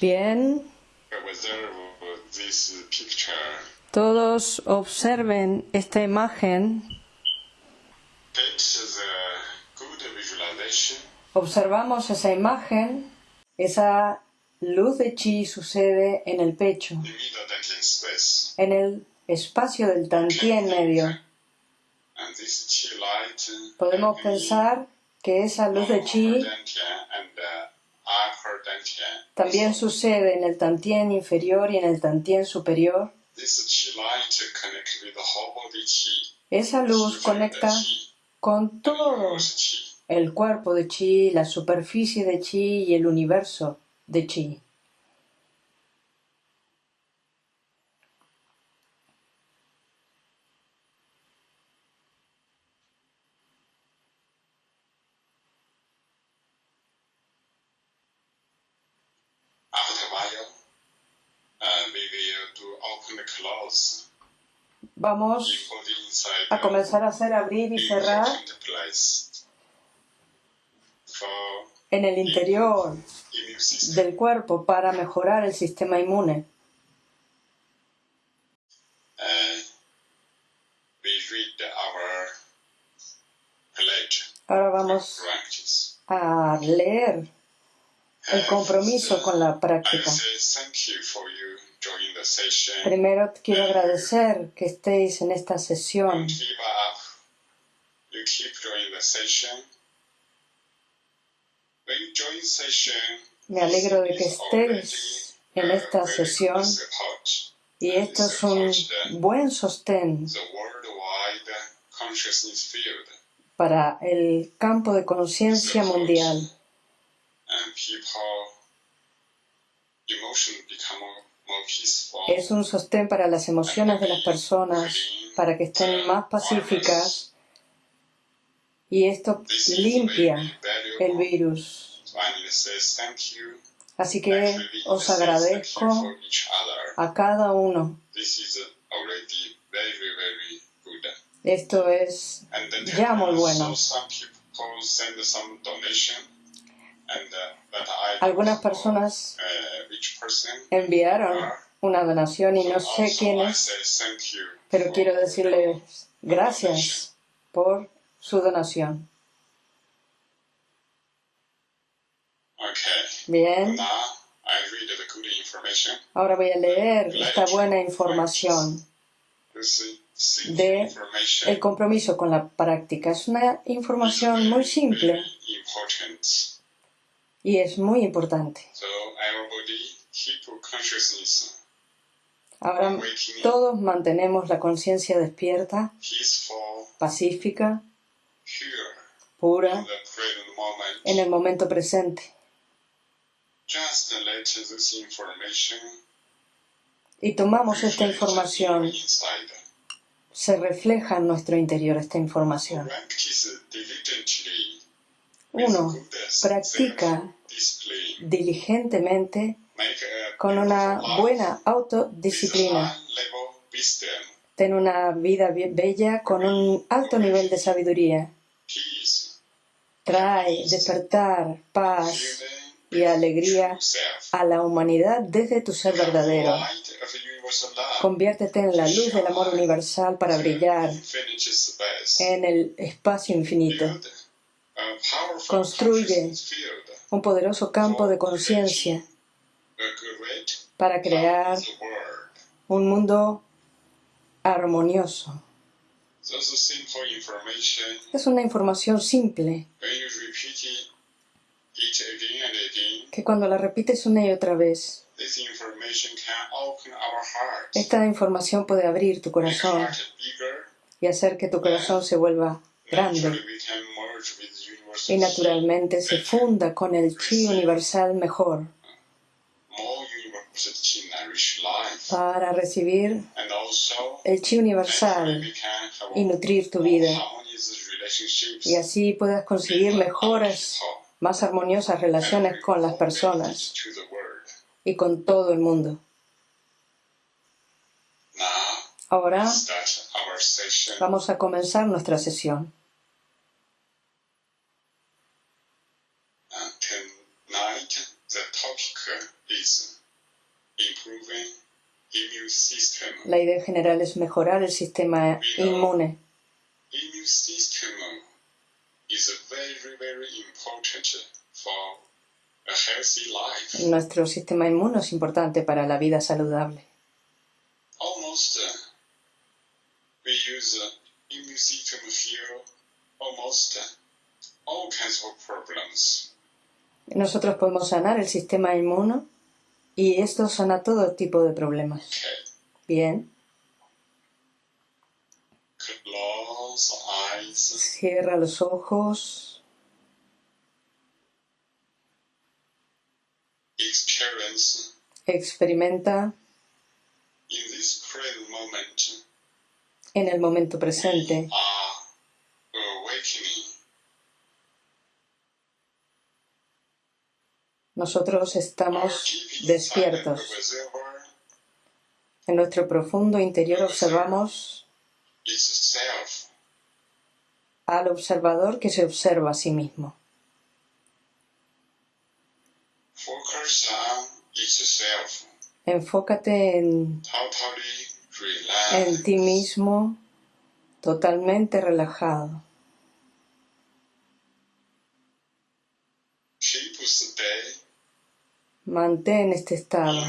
Bien, todos observen esta imagen. Observamos esa imagen. Esa luz de chi sucede en el pecho, en el espacio del tantien medio. Light Podemos pensar que esa luz de chi también sucede en el tantien inferior y en el tantien superior. Esa luz conecta con todo el cuerpo de chi, la superficie de chi y el universo de chi. Vamos a comenzar a hacer abrir y cerrar en el interior del cuerpo para mejorar el sistema inmune. Ahora vamos a leer el compromiso con la práctica. Primero quiero agradecer que estéis en esta sesión. Me alegro de que estéis en esta sesión. y esto es un buen sostén para el campo de conciencia mundial. Es un sostén para las emociones de las personas, para que estén más pacíficas y esto limpia el virus. Así que os agradezco a cada uno. Esto es Ya muy bueno. Algunas personas. Enviaron una donación y no sé quiénes, pero quiero decirles gracias por su donación. Bien, ahora voy a leer esta buena información. De. El compromiso con la práctica es una información muy simple. Y es muy importante. Ahora todos mantenemos la conciencia despierta, pacífica, pura, en el momento presente. Y tomamos esta información, se refleja en nuestro interior esta información. Uno practica. Diligentemente con una buena autodisciplina. Ten una vida bella con un alto nivel de sabiduría. Trae despertar, paz y alegría a la humanidad desde tu ser verdadero. Conviértete en la luz del amor universal para brillar en el espacio infinito. Construye Un poderoso campo de conciencia para crear un mundo armonioso. Es una información simple que cuando la repites una y otra vez, esta información puede abrir tu corazón y hacer que tu corazón se vuelva grande y naturalmente se funda con el chi universal mejor para recibir el chi universal y nutrir tu vida y así puedas conseguir mejores, más armoniosas relaciones con las personas y con todo el mundo. Ahora vamos a comenzar nuestra sesión. La idea general es mejorar el sistema inmune. Nuestro sistema inmune es importante para la vida saludable. Almost uh, we use uh, uh, all kinds of problems. Nosotros podemos sanar el sistema inmune y esto sana todo tipo de problemas. Bien, cierra los ojos, experimenta. En el momento presente. are awakening. Nosotros estamos despiertos. En nuestro profundo interior observamos al observador que se observa a sí mismo. Enfócate en, ti mismo totalmente relajado. Keep stay Mantén este estado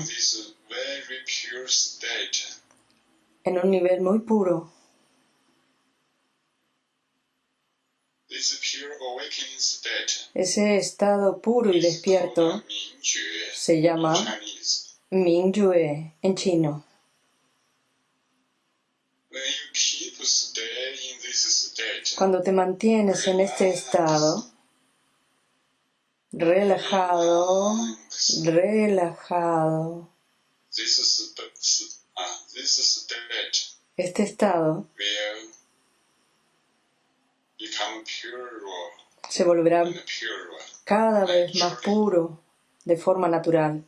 en un nivel muy puro. Ese estado puro y despierto se llama. Mingyue en chino. Cuando te mantienes en este estado, relajado, relajado, state este estado se volverá cada vez más puro de forma natural.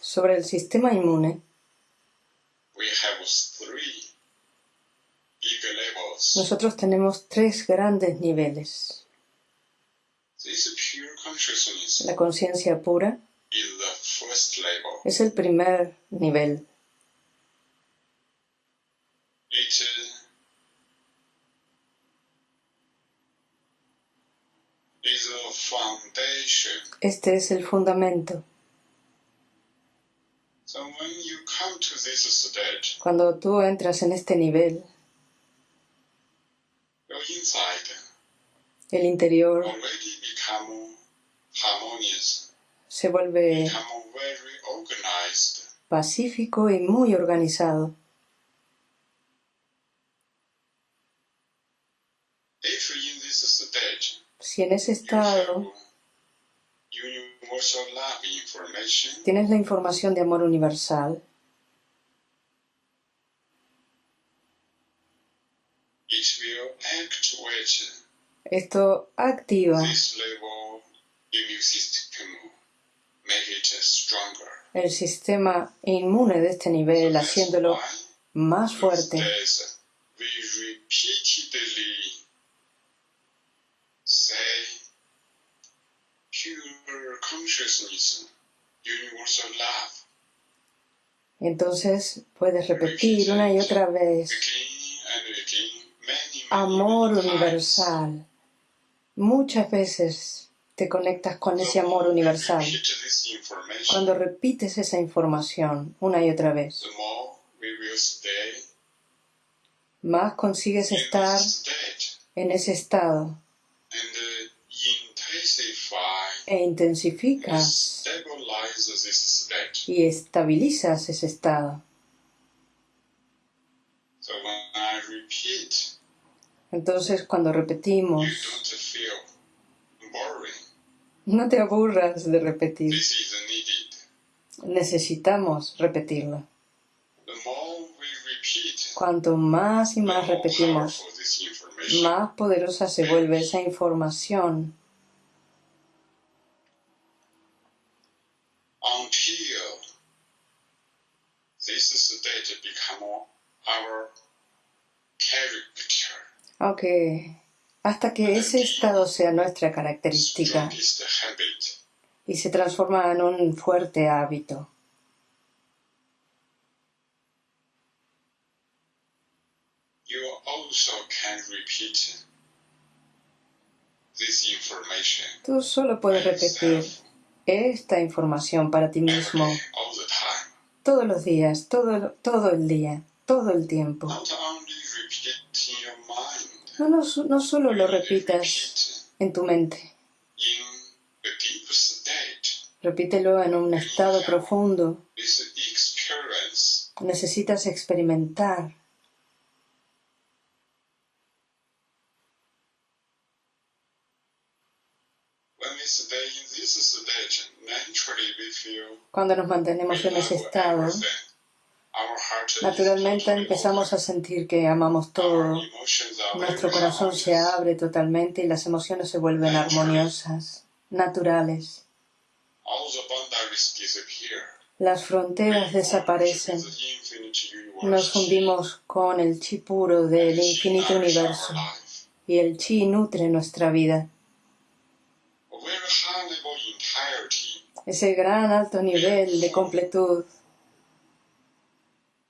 Sobre el sistema inmune, nosotros tenemos tres grandes niveles. La conciencia pura es el primer nivel. Este es el fundamento. So when you come to this state, Cuando tú entras en este nivel, el interior already become harmonious, se vuelve become very organized. pacífico y muy organizado. Si en ese estado tienes la información de amor universal, esto activa. el sistema inmune de este nivel, haciéndolo más fuerte. Pure consciousness, universal love, Entonces puedes repetir una y otra vez, amor universal. Muchas veces te conectas con ese amor universal. Cuando repites esa información una y otra vez, más consigues estar en ese estado e intensificas y estabilizas ese estado. Entonces cuando repetimos, no te aburras de repetir. Necesitamos repetirlo. Cuanto más y más repetimos, más poderosa se vuelve esa información our character, aunque hasta que ese estado sea nuestra característica. Y se transforma en un fuerte hábito. You also can repeat this information Tú solo puedes repetir esta información para ti mismo. Todos los días, todo, todo el día, todo el tiempo. No, no, no solo lo repitas en tu mente, repítelo en un estado profundo. Necesitas experimentar cuando nos mantenemos en ese estado. Naturalmente empezamos a sentir que amamos todo. Nuestro corazón se abre totalmente y las emociones se vuelven armoniosas, naturales. Las fronteras desaparecen. Nos fundimos con el chi puro del infinito universo y el chi nutre nuestra vida. Ese gran alto nivel de completud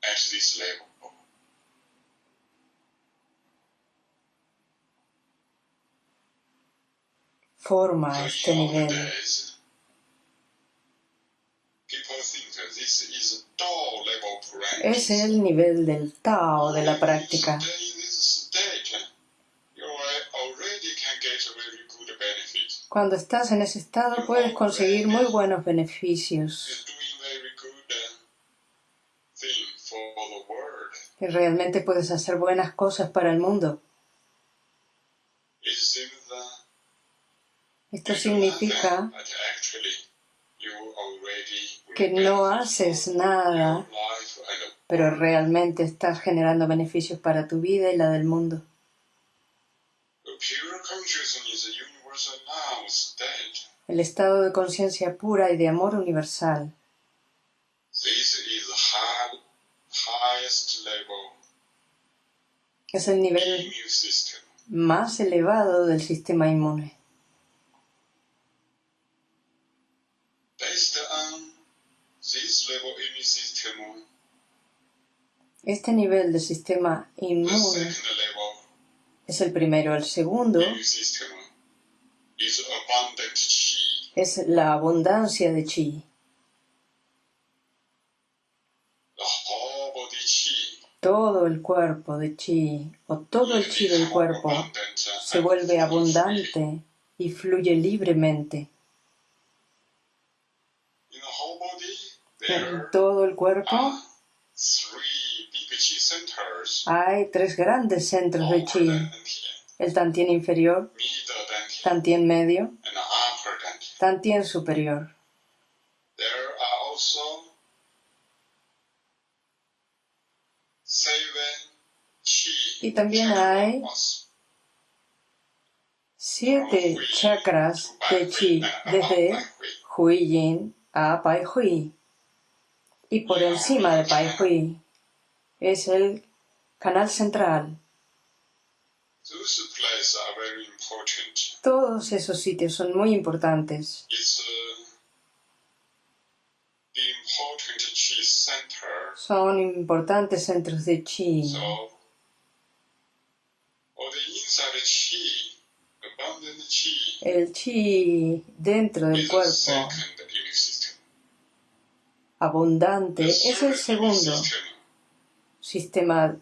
at this level. forma So este in old nivel. days, people think that this is Tao level practice. Es el nivel del Tao de la práctica. Benefit. Cuando estás en ese estado puedes conseguir muy buenos beneficios uh, y realmente puedes hacer buenas cosas para el mundo. Esto significa que no haces nada, pero realmente estás generando beneficios para tu vida y la del mundo. El estado de conciencia pura y de amor universal. Es el nivel más elevado del sistema inmune. Este nivel de sistema the inmune es el primero. El segundo es la abundancia de chi. Todo el cuerpo de chi o todo el chi del cuerpo se vuelve abundante y fluye libremente. In the whole body, En todo el cuerpo hay tres grandes centros de chi. El tantien inferior, tantien medio, tantien superior. Y también hay siete chakras de chi desde Hui Yin a Pai Hui. Y por encima de Pai Hui es el canal central. Todos esos sitios son muy importantes. Uh. Son importantes centros de chi. El chi dentro del cuerpo. Abundante es el segundo sistema,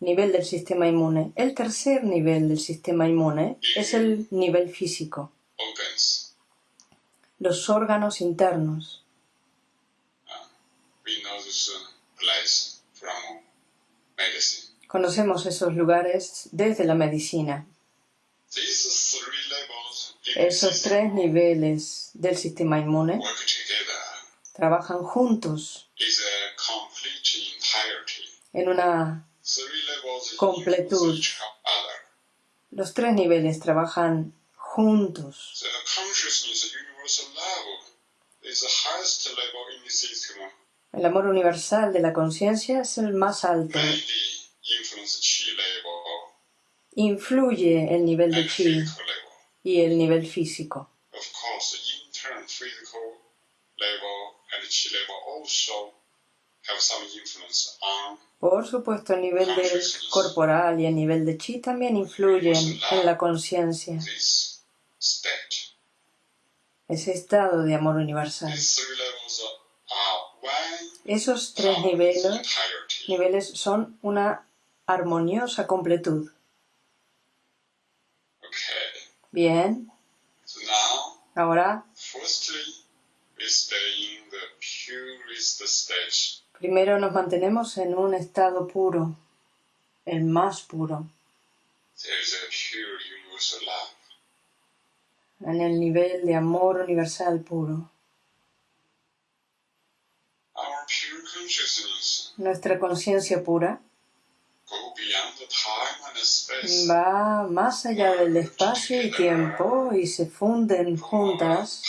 nivel del sistema inmune. El tercer nivel del sistema inmune es el nivel físico, los órganos internos. Medicine. Conocemos esos lugares desde la medicina. Esos tres niveles del sistema inmune trabajan juntos en una... Completud. Los tres niveles trabajan juntos. El amor universal de la conciencia es el más alto. Influye el nivel de chi y el nivel físico. Por supuesto, el nivel del corporal y el nivel de chi también influyen en la conciencia, ese estado de amor universal. Esos tres niveles, niveles son una armoniosa completud. Bien, ahora primero nos mantenemos en un estado puro, el más puro, en el nivel de amor universal puro. Nuestra conciencia pura va más allá del espacio y tiempo y se funden juntas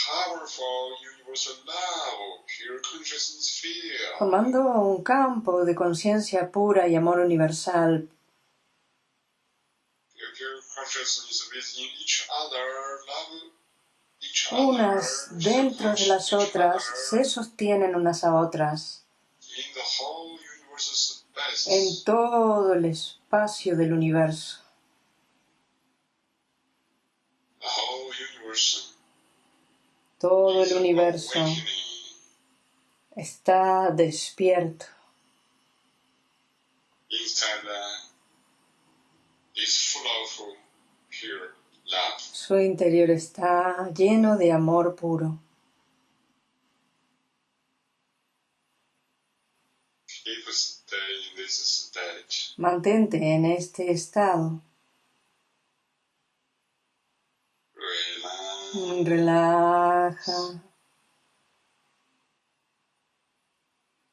formando un campo de conciencia pura y amor universal, unas dentro de las otras se sostienen unas a otras en todo el espacio del universo. Todo el universo. Está despierto. Su interior está lleno de amor puro. Mantente en este estado. Relaja. Pure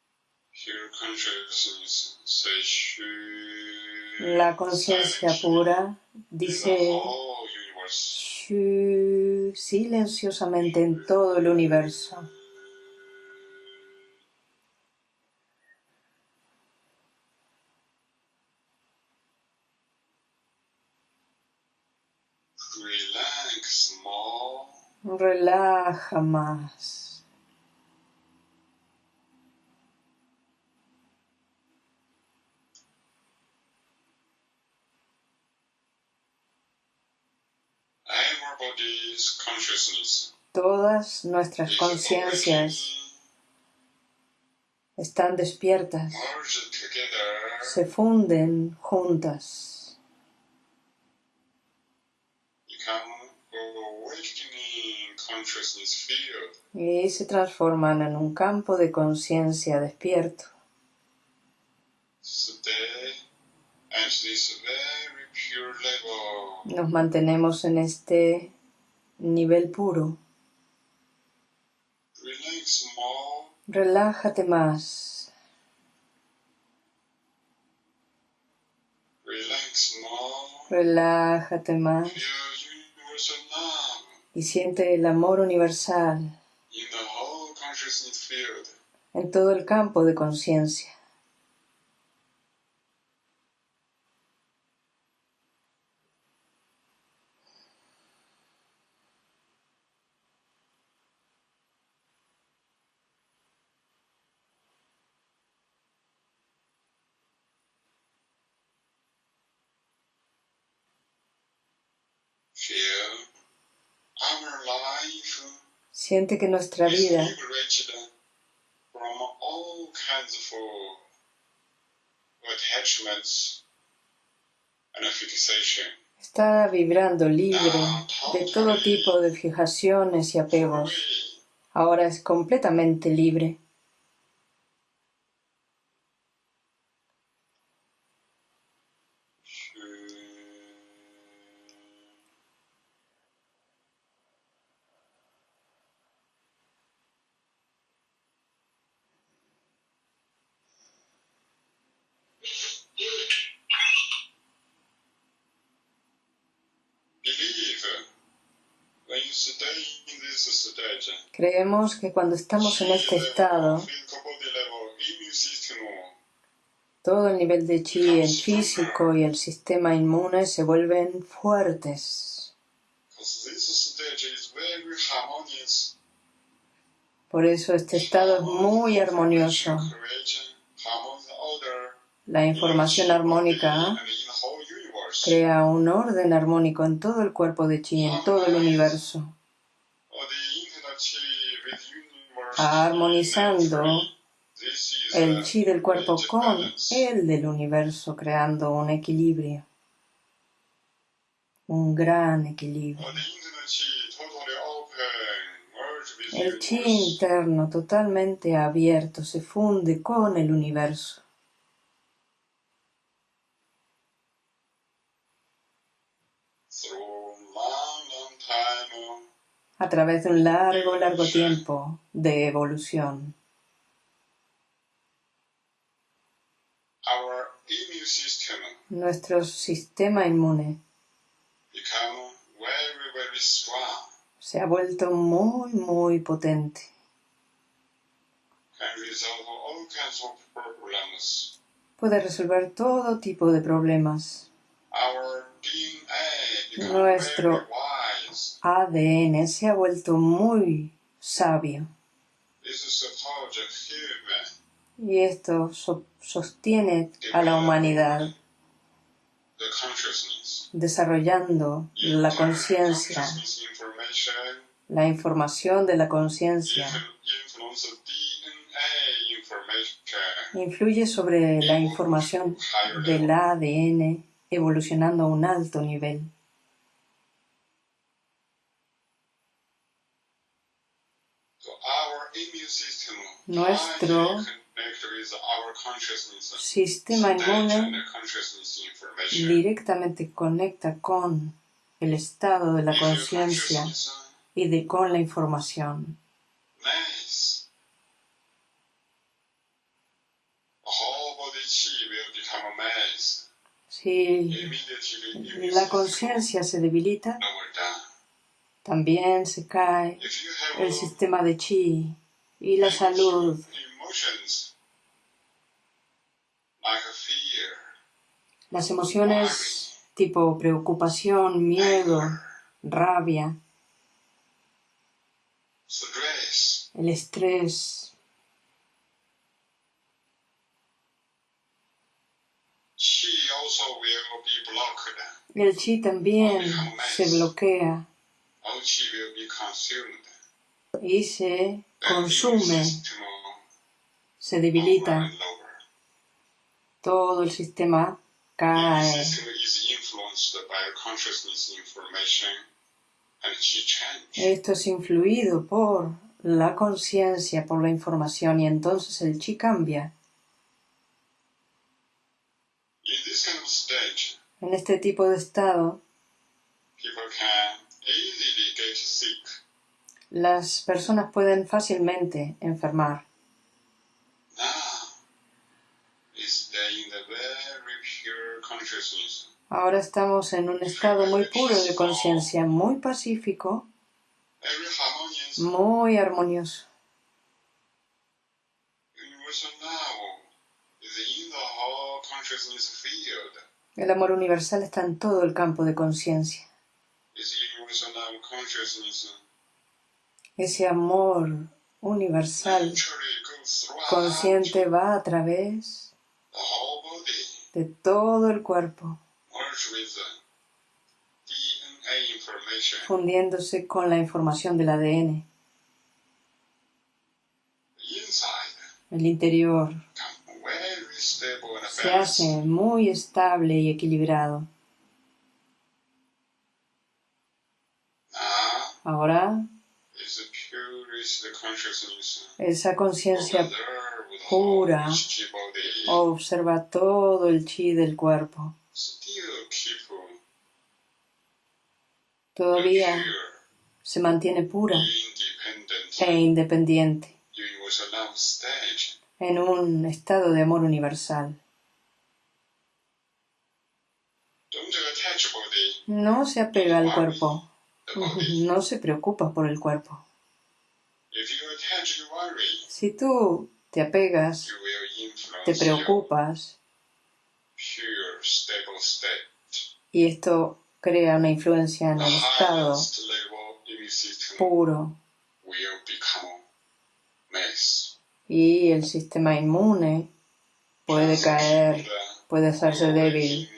consciousness say shu. La conciencia pura dice silenciosamente en todo el universo. Relaja más. Everybody's consciousness Todas nuestras conciencias están despiertas, se funden juntas, y se transforman en un campo de conciencia despierto. Nos mantenemos en este nivel puro. Relájate más, relájate más y siente el amor universal en todo el campo de conciencia. Siente que nuestra vida está vibrando libre de todo tipo de fijaciones y apegos. Ahora es completamente libre. Believe when you stay in this stage, Creemos que cuando estamos en este estado, todo el nivel de chi, el físico y el sistema inmune se vuelven fuertes. Por eso este estado es muy armonioso. La información armónica crea un orden armónico en todo el cuerpo de chi, en todo el universo, armonizando el chi del cuerpo con el del universo, creando un equilibrio, un gran equilibrio. El chi interno totalmente abierto se funde con el universo. A través de un largo, largo tiempo de evolución. Nuestro sistema inmune se ha vuelto muy, muy potente. Puede resolver todo tipo de problemas. Nuestro-. ADN se ha vuelto muy sabio. Y esto so- sostiene a la humanidad desarrollando la conciencia, la información. De la conciencia. Influye sobre la información del ADN evolucionando a un alto nivel. So our immune system Nuestro. Sistema inmune directamente conecta con el estado de la conciencia y de con la información. Si la conciencia se debilita, también se cae el sistema de chi y la salud. Las emociones tipo preocupación, miedo, rabia, el estrés, el chi también se bloquea. Y se consume, se debilita. Todo el sistema cae. Esto es influido por la conciencia, por la información y entonces el chi cambia. En este tipo de estado, las personas pueden fácilmente enfermar. Ahora estamos en un estado muy puro de conciencia, muy pacífico, muy armonioso. El amor universal está en todo el campo de conciencia. Is universal now consciousness Ese amor universal consciente va a través de todo el cuerpo, fundiéndose con la información del ADN. El interior se hace muy estable y equilibrado. Ahora, is the purest consciousness. Esa conciencia pura observa todo el chi del cuerpo. Todavía se mantiene pura e independiente en un estado de amor universal. No se apega al cuerpo, no se preocupa por el cuerpo. Si tú te apegas, te preocupas y esto crea una influencia en el estado puro y el sistema inmune puede caer, puede hacerse débil.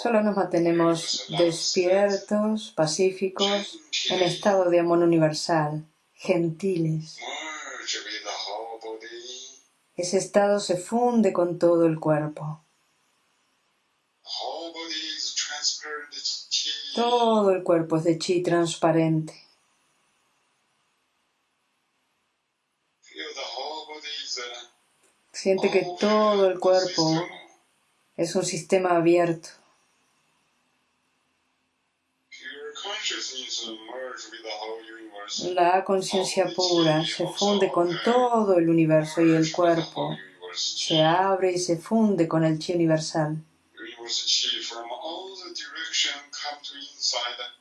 Solo nos mantenemos despiertos, pacíficos, en estado de amor universal, gentiles. Ese estado se funde con todo el cuerpo. Todo el cuerpo es de chi transparente. Siente que todo el cuerpo es un sistema abierto. Pure consciousness merge with the whole universe. La conciencia pura se funde con todo el universo y el cuerpo. se abre y se funde con el chi universal.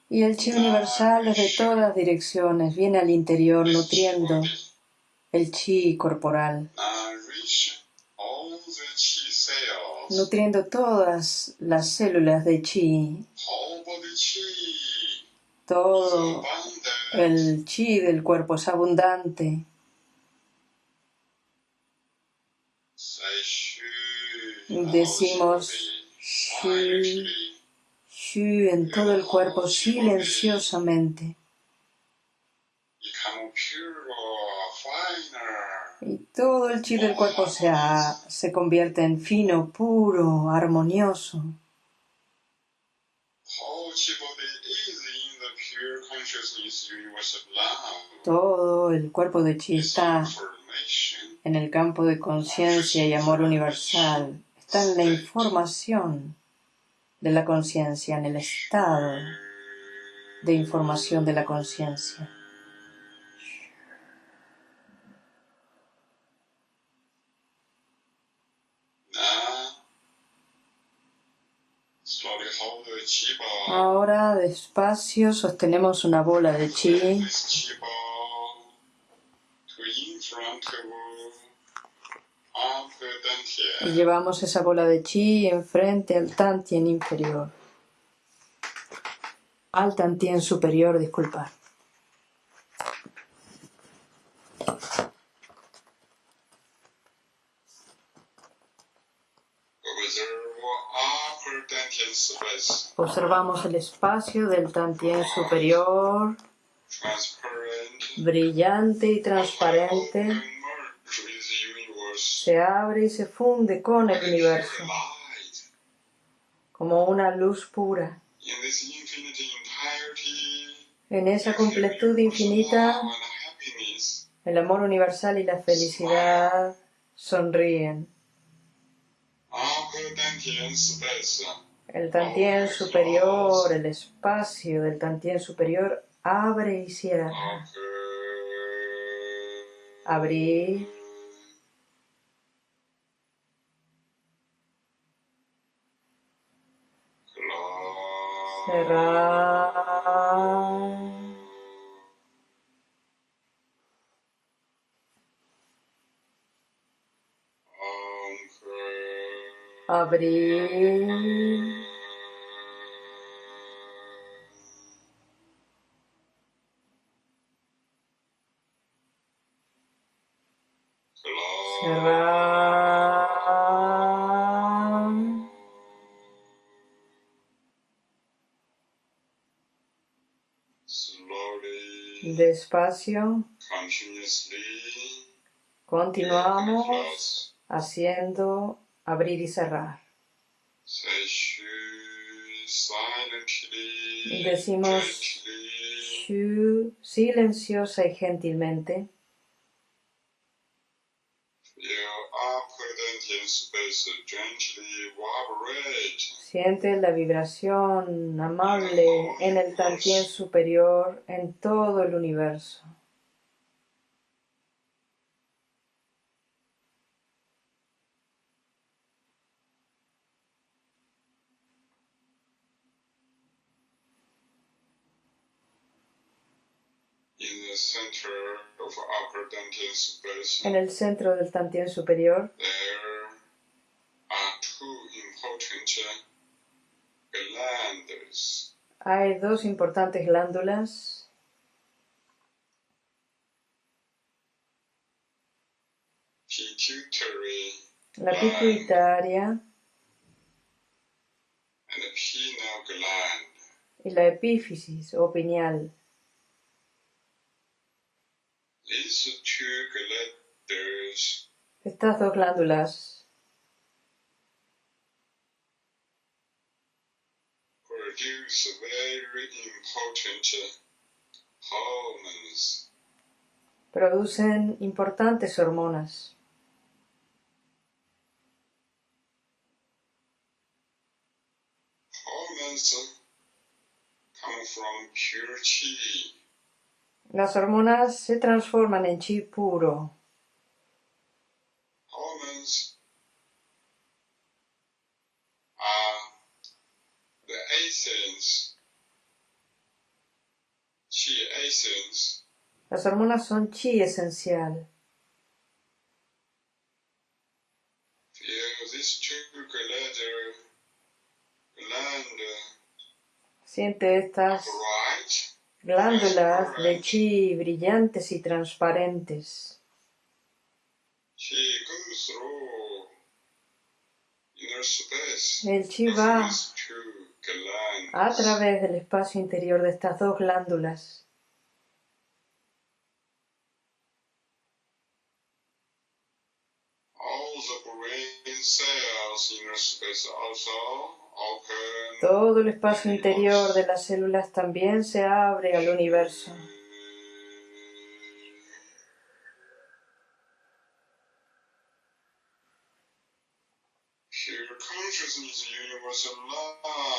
Y el chi universal desde todas direcciones. Viene al interior nutriendo el chi corporal, nutriendo todas las células de chi. Todo el chi del cuerpo es abundante. Decimos shu. Shu en todo el cuerpo silenciosamente. Y todo el chi del cuerpo se, se convierte en fino, puro, armonioso. Whole chi body is in the pure consciousness universe of love. Todo el cuerpo de chi está en el campo de conciencia y amor universal. Está en la información de la conciencia, en el estado de información de la conciencia. now slowly hold the chi ball. Ahora, despacio, sostenemos una bola de chi y llevamos esa bola de chi enfrente al tantien inferior. Al tantien superior, disculpad. Observamos el espacio del tantien superior, brillante y transparente. Se abre y se funde con el universo como una luz pura. En esa completud infinita, el amor universal y la felicidad sonríen. El tantien superior, el espacio del tantien superior abre y cierra. Abrir, cerrar. Abrir. Cerrar. Despacio. Continuamos haciendo abrir y cerrar. Decimos silenciosa y gentilmente. Siente la vibración amable en el tantien superior en todo el universo. in the center of upper dantian space, En el centro del Tantien superior. Hay dos importantes glándulas, la pituitaria. y la epífisis o pineal. Estas dos glándulas produce very important hormones. producen importantes hormonas come from pure chi. Las hormonas se transforman en chi puro. Essence Las hormonas son chi esencial. Siente estas glándulas de chi brillantes y transparentes. El chi va a través del espacio interior de estas dos glándulas. All the brain cells inner space also open. Todo el espacio interior de las células también se abre al universo.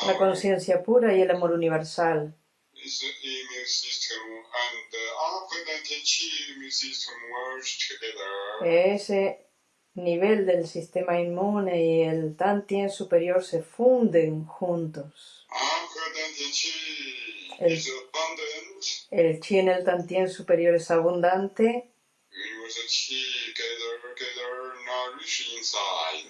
La conciencia pura y el amor universal. Ese nivel del sistema inmune y el Tantien superior se funden juntos. El- chi en el Tantien superior es abundante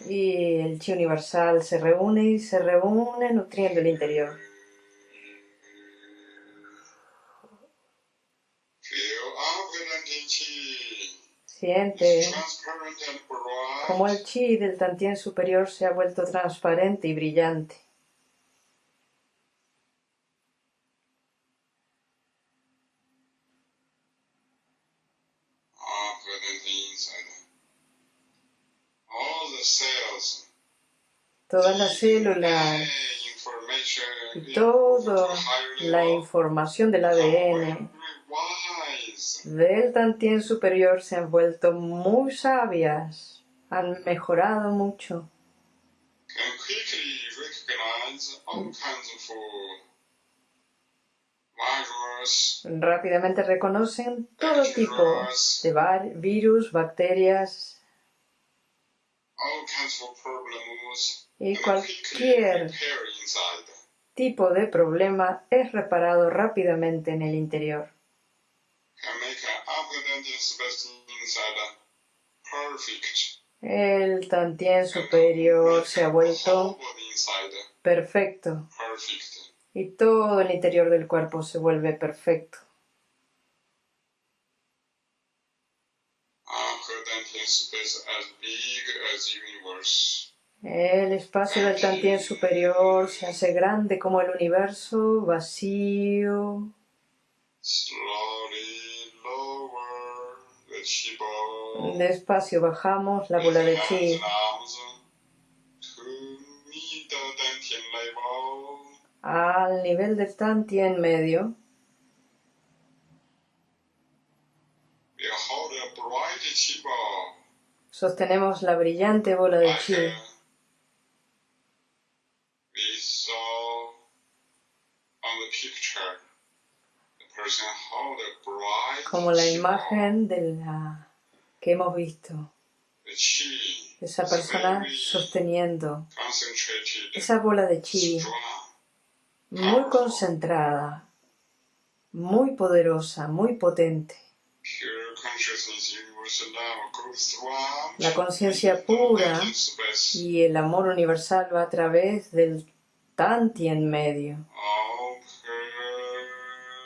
y el chi universal se reúne y se reúne nutriendo el interior. Chi Siente is transparent and bright. Como el chi del Tantien superior se ha vuelto transparente y brillante. Todas las células y toda la información del ADN del Tantien superior se han vuelto muy sabias, han mejorado mucho. Rápidamente reconocen todo tipo de virus, bacterias y cualquier tipo de problema es reparado rápidamente en el interior. El Tantien superior se ha vuelto perfecto perfect. y todo el interior del cuerpo se vuelve perfecto. El espacio del Tantien superior se hace grande como el universo, vacío. Despacio bajamos la bola de chi al nivel del Tantien medio. Sostenemos la brillante bola de chi como la imagen de la que hemos visto. Esa persona sosteniendo esa bola de chi muy concentrada. muy poderosa, muy potente. La conciencia pura y el amor universal va a través del Tanti en medio.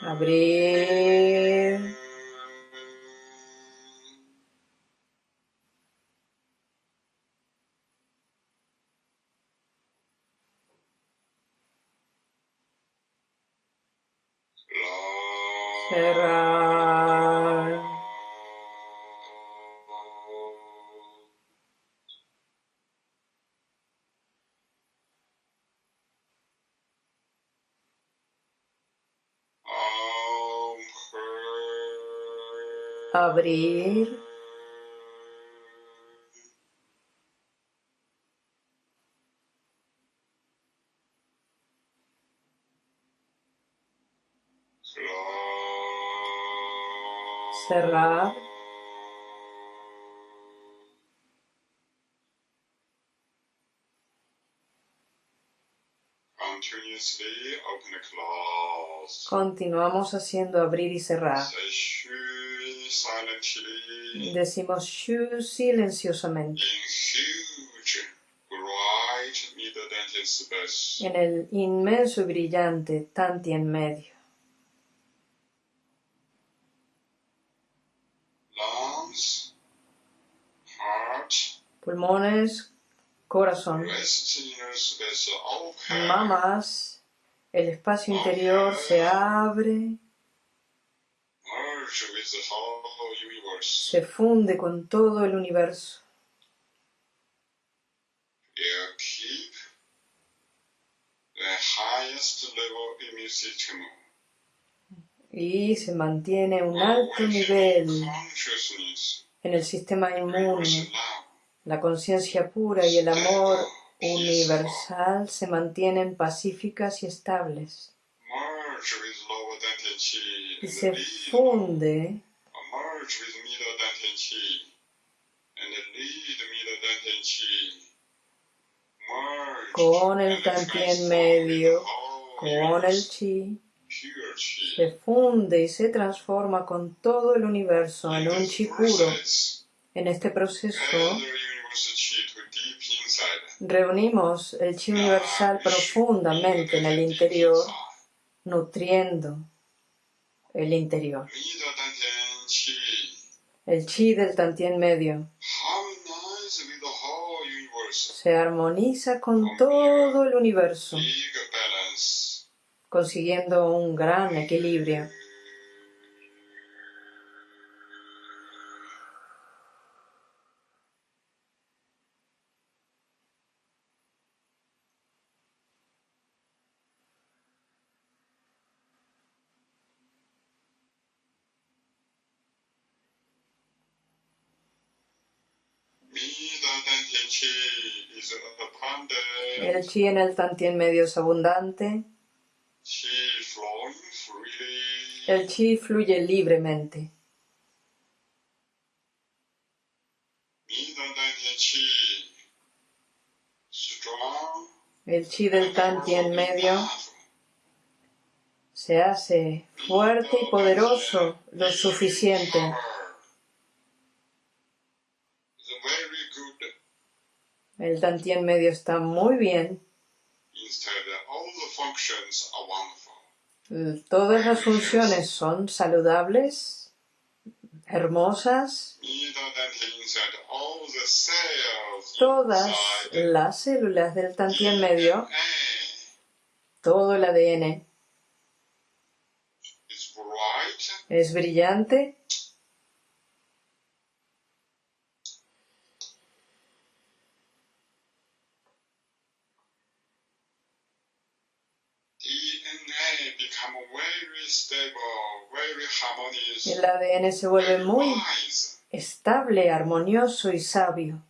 Abrir, cerrar, abrir, continuamos haciendo abrir y cerrar. Decimos shu silenciosamente. En el inmenso y brillante Tanti en medio. Pulmones, corazón, mamas, el espacio interior se abre, se funde con todo el universo. Y se mantiene un alto nivel en el sistema inmune. La conciencia pura y el amor universal se mantienen pacíficas y estables y se funde con el tantien medio, con el chi, se funde y se transforma con todo el universo en un chi puro. En este proceso Reunimos el chi universal profundamente en el interior, nutriendo el interior. El chi del tantien medio se armoniza con todo el universo, consiguiendo un gran equilibrio. El chi en el tantien medio es abundante, el chi fluye libremente. El chi del tantien medio se hace fuerte y poderoso lo suficiente. El tantien medio está muy bien. Todas las funciones son saludables, hermosas. Todas las células del tantien medio, todo el ADN es brillante, el ADN se vuelve muy wise. estable, armonioso y sabio.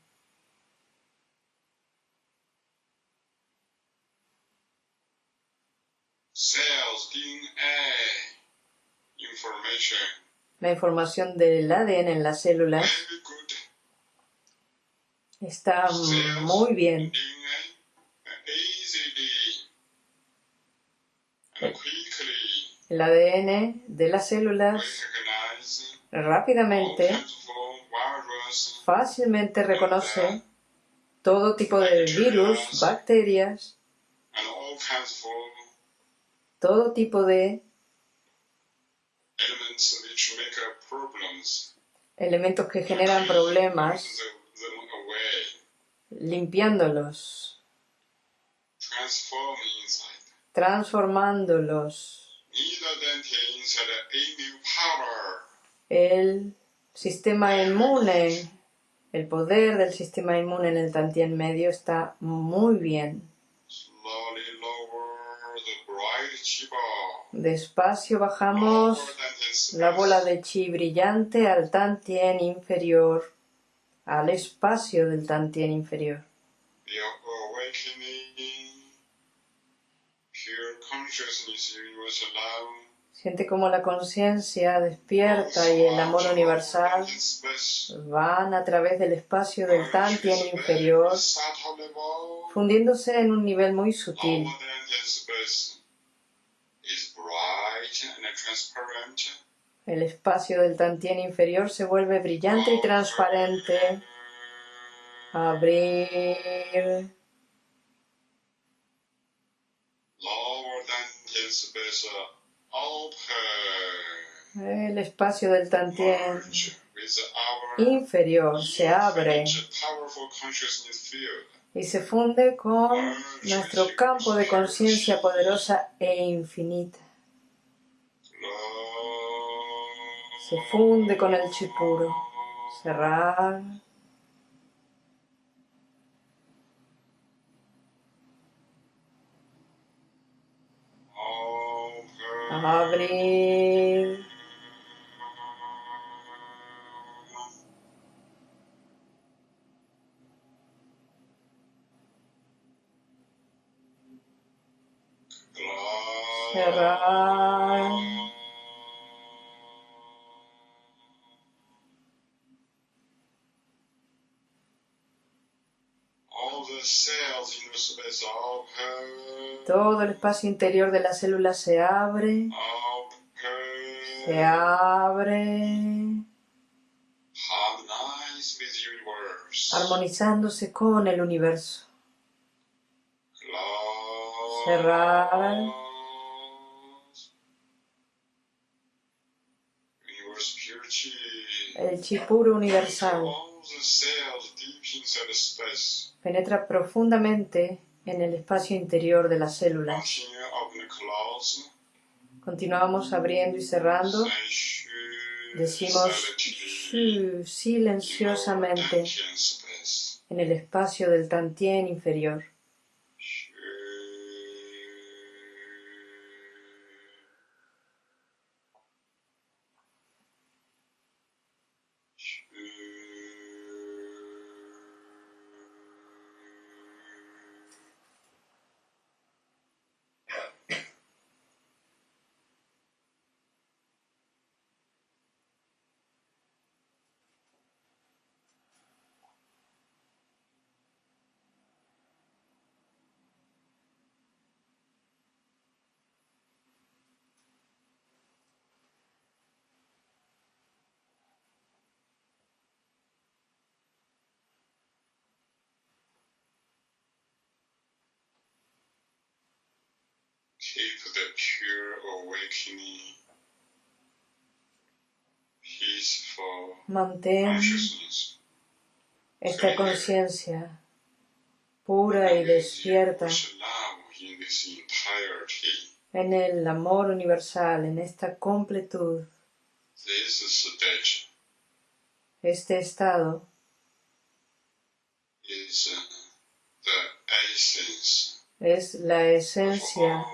La información del ADN en las células está muy bien. El ADN de las células rápidamente, fácilmente reconoce todo tipo de virus, bacterias, todo tipo de elementos que generan problemas, limpiándolos, transformándolos. El sistema inmune, el poder del sistema inmune en el Tantien medio está muy bien. Despacio bajamos la bola de chi brillante al Tantien inferior, al espacio del Tantien inferior. Siente como la conciencia despierta y el amor universal van a través del espacio del Tantien inferior, fundiéndose en un nivel muy sutil. El espacio del Tantien inferior se vuelve brillante y transparente. Abrir. Lower than space open. El espacio del Tantien inferior se abre y se funde con nuestro campo de conciencia poderosa e infinita. Se funde con el chi puro. Cerrar. Open. Abrir. Cerrar. Todo el espacio interior de la célula se abre. Se abre. Armonizándose con el universo. Cerrar. El chi puro universal Penetra profundamente en el espacio interior de las células. Continuamos abriendo y cerrando. Decimos silenciosamente en el espacio del Tantien inferior. Keep the pure awakening, peaceful Mantén esta conciencia pura y despierta en el amor universal, en esta completud. Este estado uh, es la of esencia.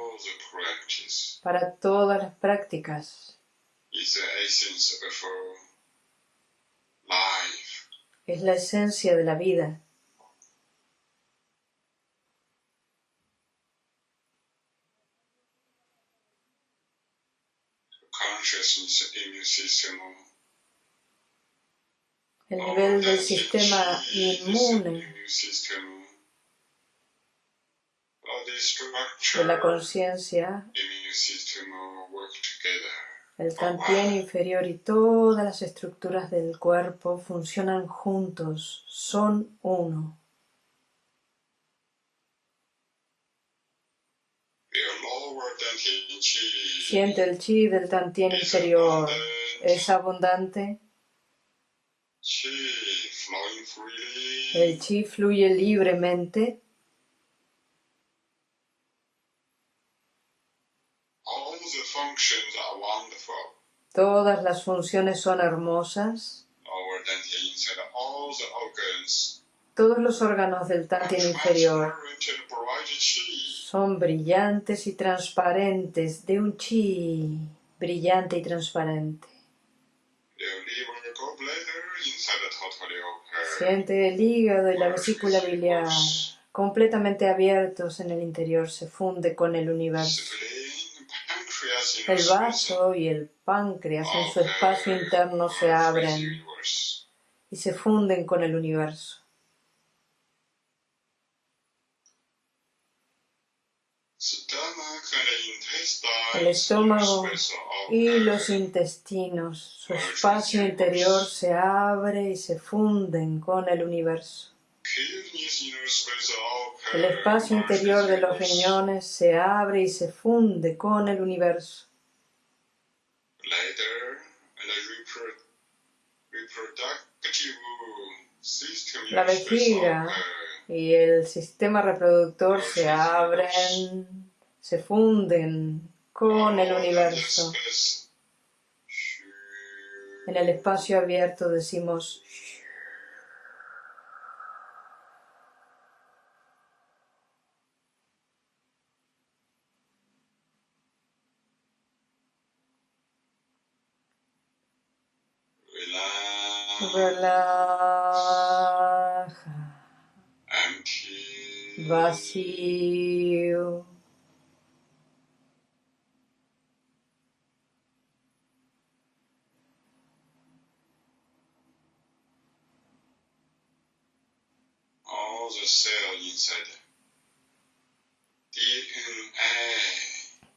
Para todas las prácticas. Es la esencia de la vida. El nivel del sistema inmune Immune system all the de la conciencia, el tantien inferior y todas las estructuras del cuerpo funcionan juntos, son uno. Siente el chi del tantien inferior, es abundante, el chi fluye libremente, All the functions are wonderful. Todas las funciones son hermosas, todos los órganos del tantien inferior son brillantes y transparentes, de un chi brillante y transparente. Siente el hígado y la vesícula biliar. completamente abiertos en el interior, se funde con el universo. El vaso y el páncreas en su espacio interno se abren y se funden con el universo. El estómago y los intestinos, su espacio interior se abre y se funden con el universo. El espacio interior de los riñones se abre y se funde con el universo. La vejiga y el sistema reproductor se abren, se funden con el universo. En el espacio abierto decimos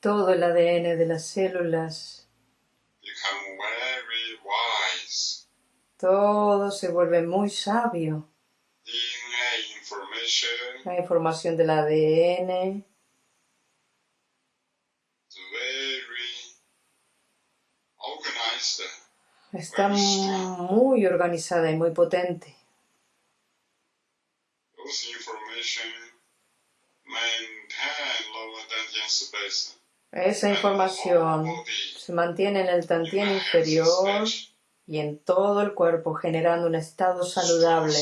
Todo el ADN de las células, become very wise. todo se vuelve muy sabio. La información del ADN is very organized. está muy organizada y muy potente. Those information maintain lower space. Esa información se mantiene en el tantien inferior y en todo el cuerpo generando un estado saludable,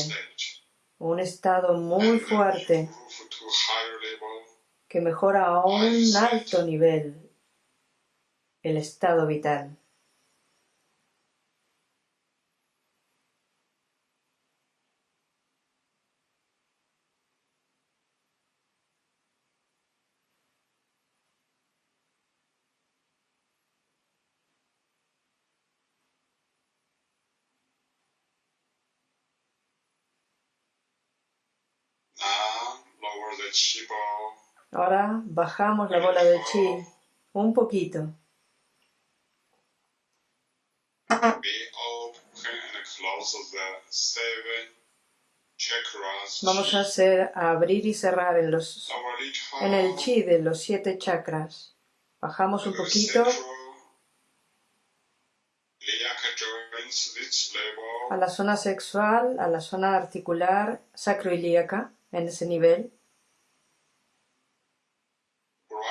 un estado muy fuerte que mejora a un alto nivel el estado vital. now lower the chi ball Ahora bajamos la bola de chi un poquito. Vamos a hacer abrir y cerrar en los en el chi de los siete chakras. Bajamos un poquito a la zona sexual, a la zona articular sacroilíaca, en ese nivel. bright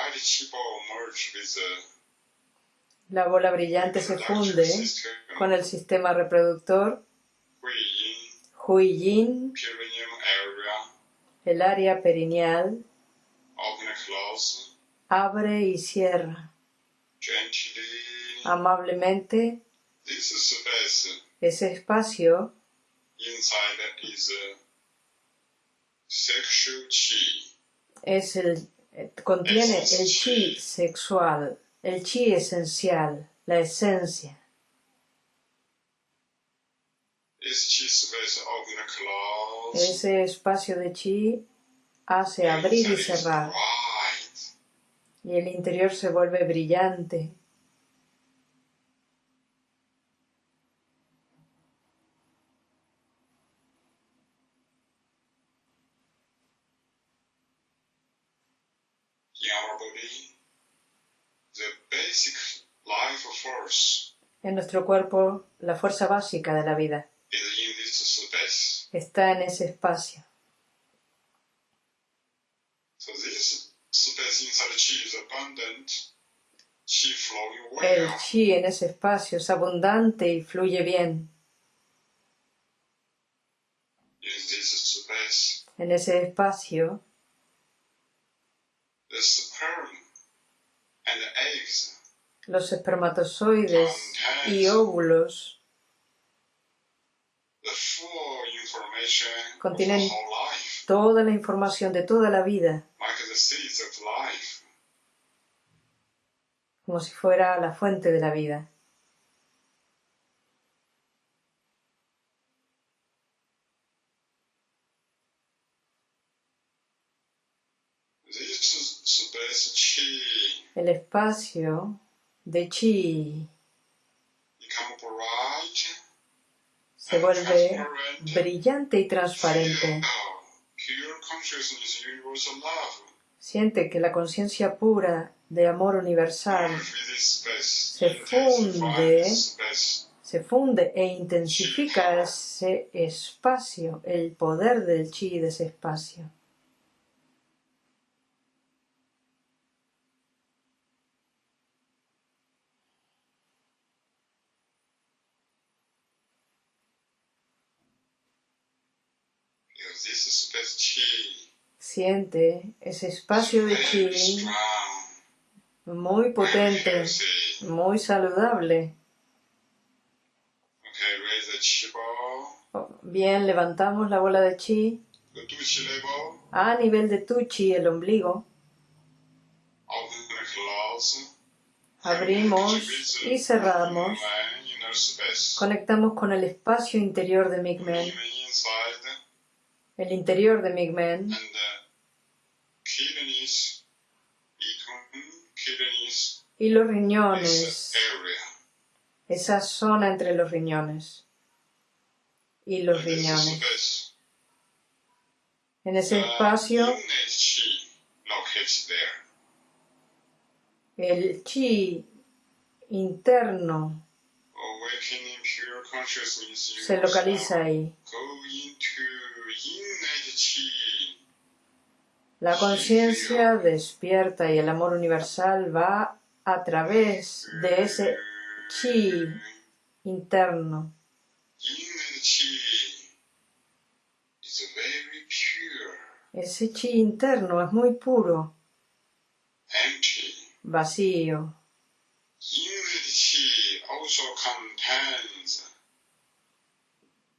chi ball merge with the La bola brillante se funde con el sistema reproductor, Hui Hui Yin, perineum area. El área perineal, abre y cierra. Amablemente. Ese espacio. Es el, contiene el chi sexual, el chi esencial, la esencia. Ese espacio de chi hace abrir y cerrar y el interior se vuelve brillante. In our body, the basic life force En nuestro cuerpo, la fuerza básica de la vida. Está en ese espacio. El chi en ese espacio es abundante y fluye bien. En ese espacio, los espermatozoides y óvulos Contienen- toda la información de toda la vida, como si fuera la fuente de la vida. El espacio de chi se vuelve brillante y transparente. love. Siente que la conciencia pura de amor universal Se funde. se funde e intensifica ese espacio, el poder del chi de ese espacio. Siente ese espacio de chi muy potente, muy saludable. Ball, Bien, levantamos la bola de chi. A nivel de tu chi, el ombligo. Abrimos y cerramos. Conectamos con el espacio interior de Migmen, el interior de Migmen, y los riñones, esa zona entre los riñones. Y los riñones. En ese espacio, el chi interno se localiza ahí. La conciencia despierta y el amor universal va a través de ese chi interno. Ese chi interno es muy puro, vacío.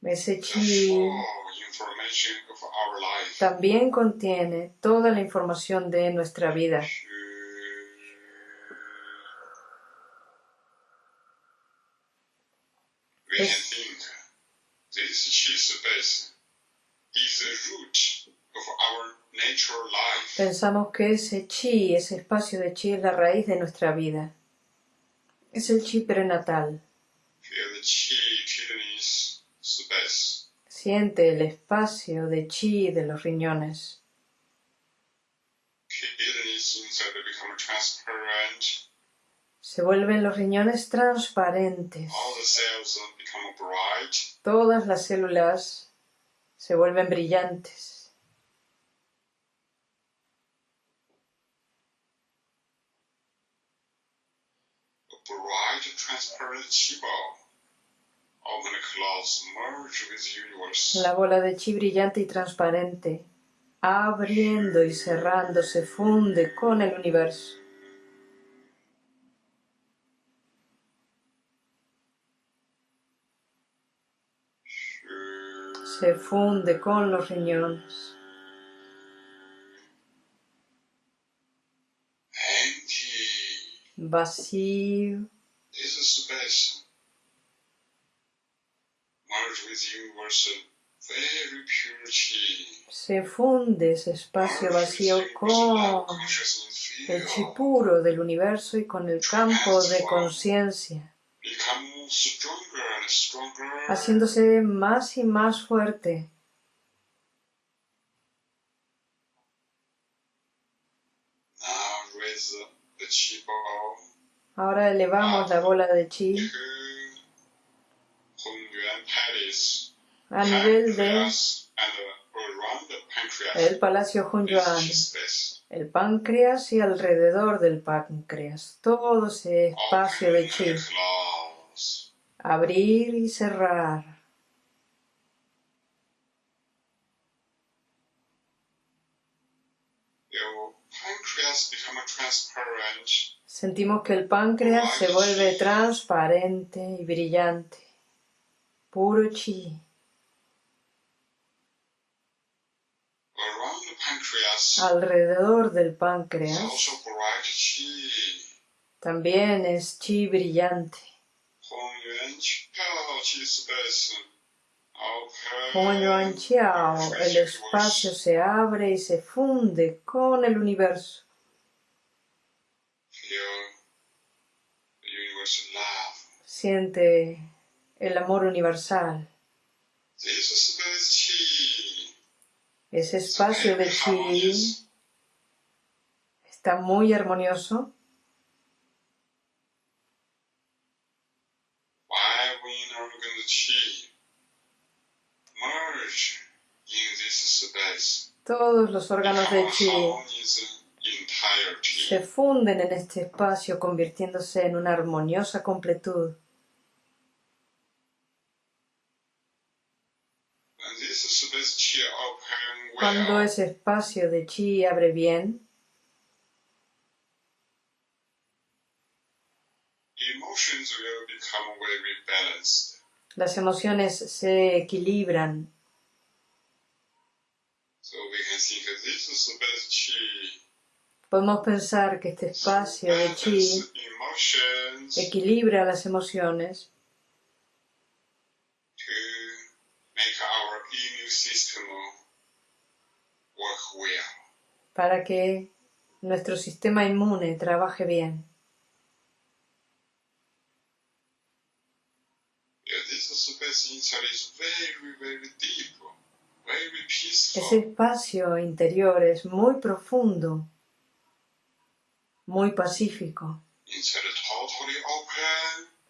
Ese chi full information of our life. También contiene toda la información de nuestra vida. Es-. Pensamos que ese chi, ese espacio de chi es la raíz de nuestra vida. Es el chi prenatal. Feel the chi kidneys space. Siente el espacio de chi de los riñones. Se vuelven los riñones transparentes. Todas las células se vuelven brillantes. Bright, transparent chi ball. La bola de chi brillante y transparente, abriendo y cerrando, se funde con el universo. Se funde con los riñones. Vacío. This space merge with universe very pure chi. Se funde ese espacio vacío con el chi puro del universo y con el campo de conciencia, haciéndose más y más fuerte. Ahora elevamos la bola de chi. A nivel de el Palacio Hunyuan, el páncreas y alrededor del páncreas. Todo ese espacio de chi. Abrir y cerrar. Sentimos que el páncreas se vuelve transparente y brillante. Puro chi. Alrededor del páncreas también es chi brillante. Como Yuan Chiao, el espacio se abre y se funde con el universo. Siente el amor universal. Ese espacio de chi está muy armonioso. Todos los órganos de chi se funden en este espacio convirtiéndose en una armoniosa completud. And this space chi open Cuando ese espacio de chi abre bien, las emociones se equilibran. So we can think of this space chi. Podemos pensar que este espacio de chi equilibra las emociones para que nuestro sistema inmune trabaje bien. Ese espacio interior es muy profundo, muy pacífico.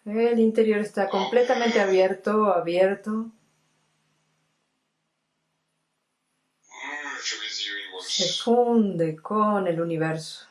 El interior está completamente abierto, abierto, se funde con el universo.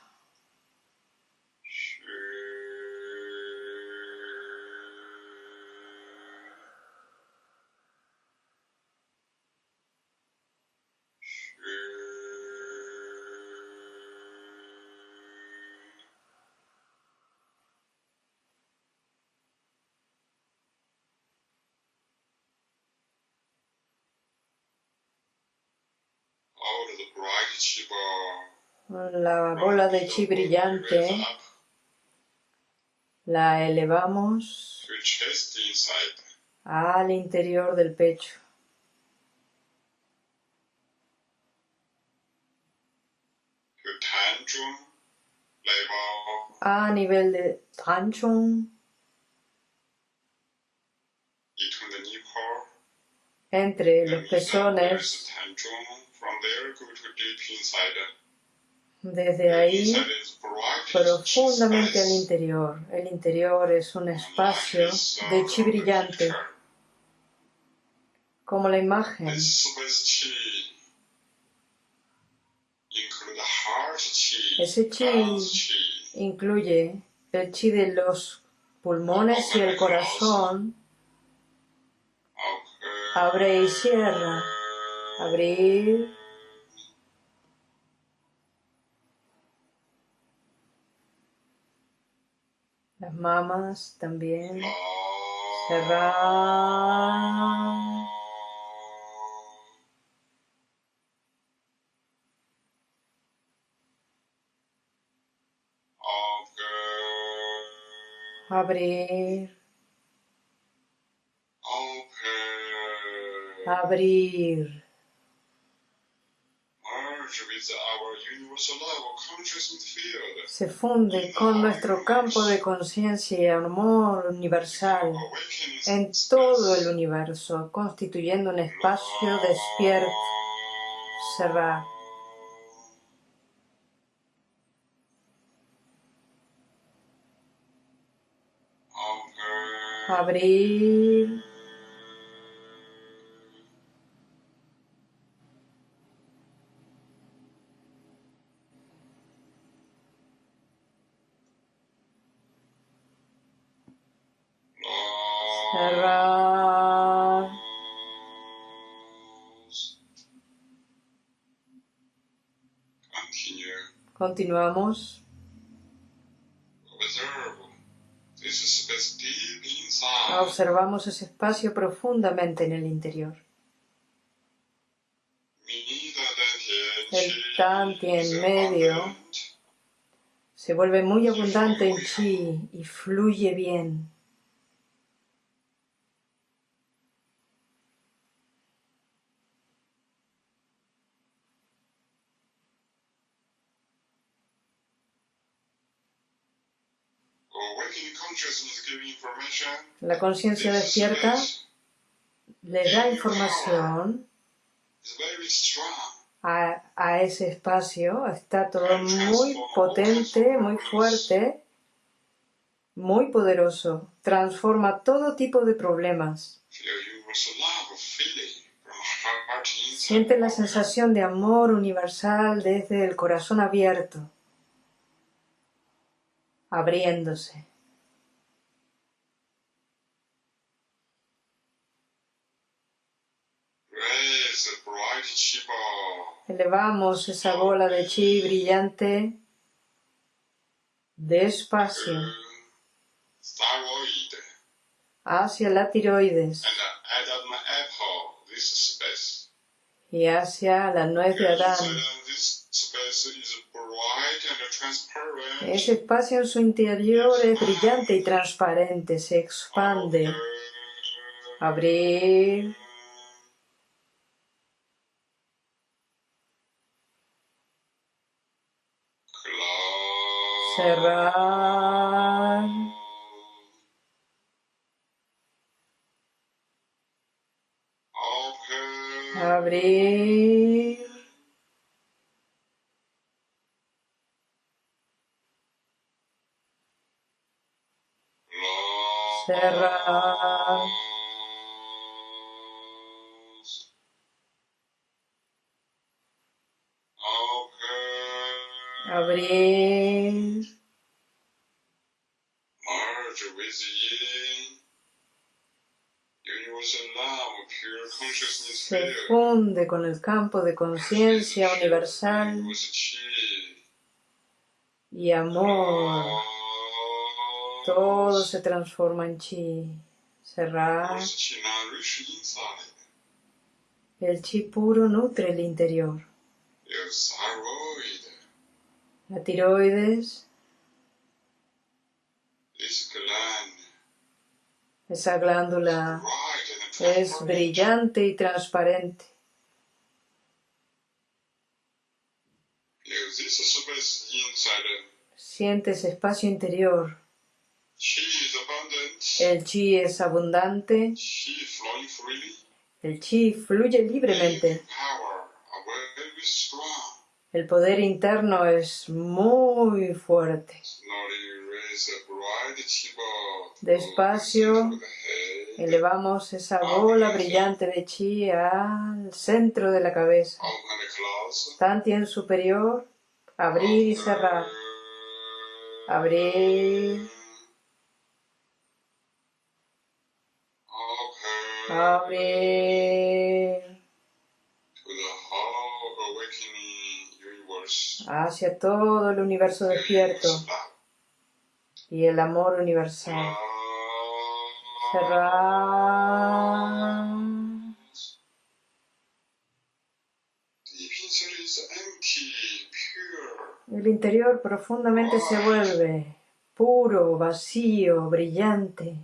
La bola de chi brillante. La elevamos al interior del pecho. A nivel de Tanchung, entre los pezones, Desde ahí is bright profundamente al interior. El interior es un espacio de chi brillante, como la imagen Ese chi incluye el chi de los pulmones y el corazón. Abre y cierra. Abrir, las mamas también. Cerrar. Abrir. abrir, merge with our universal level consciousness field. Se funde con nuestro campo de conciencia y amor universal en todo el universo, constituyendo un espacio despierto, cerrar, open. abrir, continuamos, observamos ese espacio profundamente en el interior. El Tanti en medio se vuelve muy abundante en chi y fluye bien. Awakening consciousness give information. La conciencia despierta le da información a, a ese espacio. Está todo muy potente, muy fuerte, muy poderoso. Transforma todo tipo de problemas. Siente la sensación de amor universal desde el corazón abierto, abriéndose. Raise the bright chi ball. Elevamos esa bola de chi brillante despacio hacia la tiroides y hacia la nuez de Adán. Ese espacio en su interior es brillante y transparente, se expande. Abrir, cerrar, abrir, se funde con el campo de conciencia universal y amor. Todo se transforma en chi. Cerrar. El chi puro nutre el interior. La tiroides, esa glándula es brillante y transparente. Feel this space inside. Siente ese espacio interior. El chi es abundante. El chi fluye libremente. El poder interno es muy fuerte. Despacio. Elevamos esa bola brillante de chi al centro de la cabeza. Tantien superior, abrir y cerrar. Abrir, abrir. Hacia todo el universo despierto y el amor universal. El interior profundamente se vuelve puro, vacío, brillante.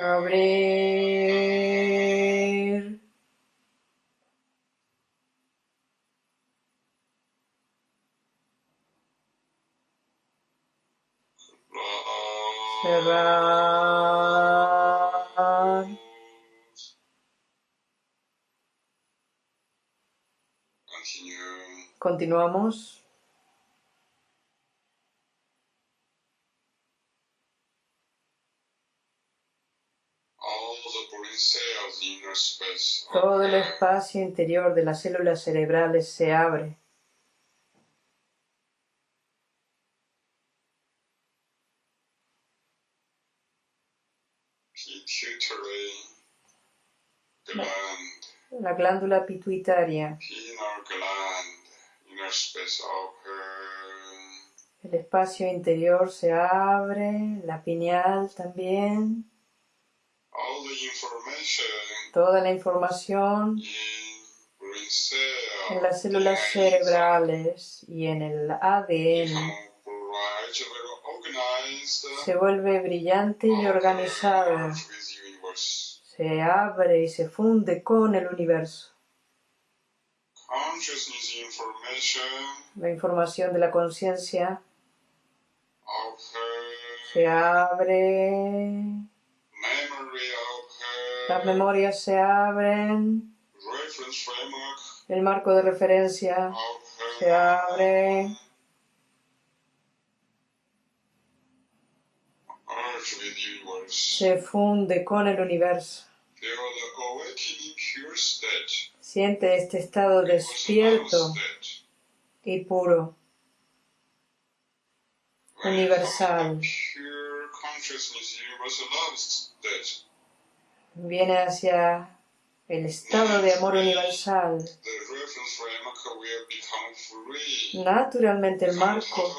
Abrir. Continuamos. Todo el espacio interior de las células cerebrales se abre. La glándula pituitaria, el espacio interior se abre, la pineal también. Toda la información en las células cerebrales y en el ADN se vuelve brillante y organizado. Se abre y se funde con el universo. La información. De la conciencia. Se abre, las memorias se abren, el marco de referencia. Se abre, se funde con el universo. Siente este estado despierto y puro, universal. Viene hacia el estado de amor universal. Naturalmente el marco.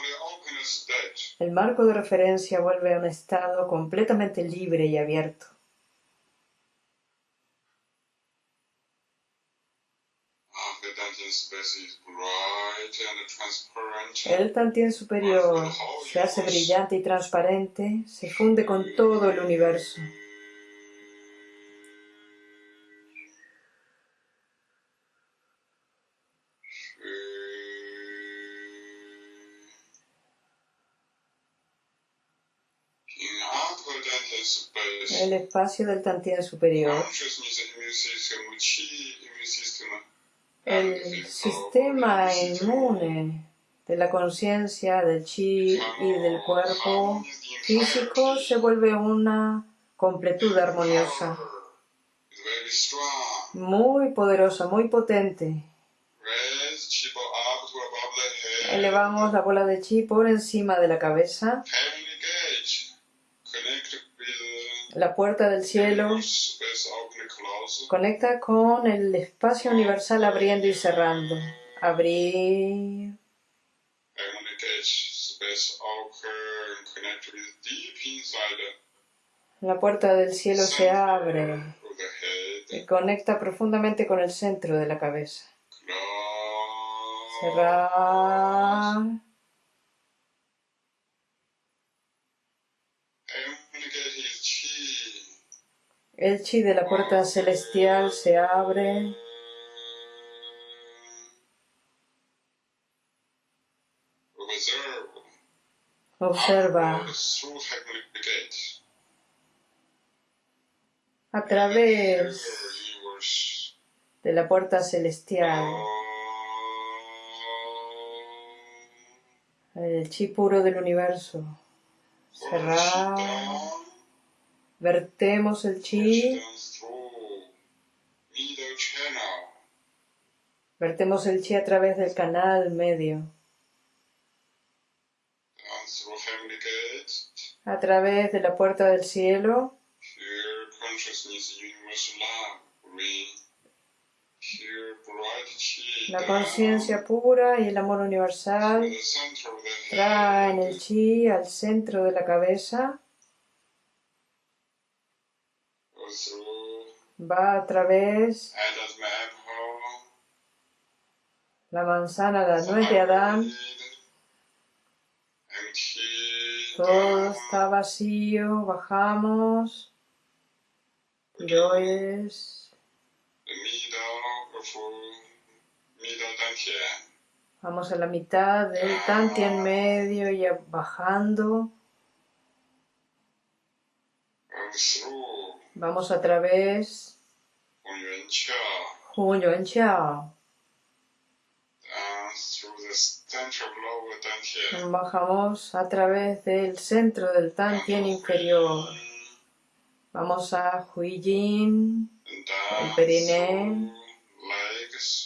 El marco de referencia vuelve a un estado completamente libre y abierto. El Tantien superior se hace brillante y transparente, se funde con todo el universo. El espacio del Tantien superior, el sistema inmune de la conciencia, del chi y del cuerpo físico se vuelve una completud armoniosa, muy poderosa, muy potente. Above the head. Elevamos la bola de chi por encima de la cabeza, la puerta del cielo conecta con el espacio universal abriendo y cerrando. Abrir, la puerta del cielo se abre y conecta profundamente con el centro de la cabeza. Cerrar. El chi de la puerta celestial se abre. Observa a través de la puerta celestial el chi puro del universo. Cerrar. Vertemos el chi, vertemos el chi a través del canal medio, a través de la puerta del cielo, la conciencia pura y el amor universal traen el chi al centro de la cabeza, va a través la manzana, la nuez de Adán, todo está vacío, bajamos, Yo es... the middle of middle dantian, Vamos a la mitad del Tantien medio y bajando. Vamos a través Hunyuan dantian, Bajamos a través del centro del Tantien inferior. Vamos a Huijin. El periné.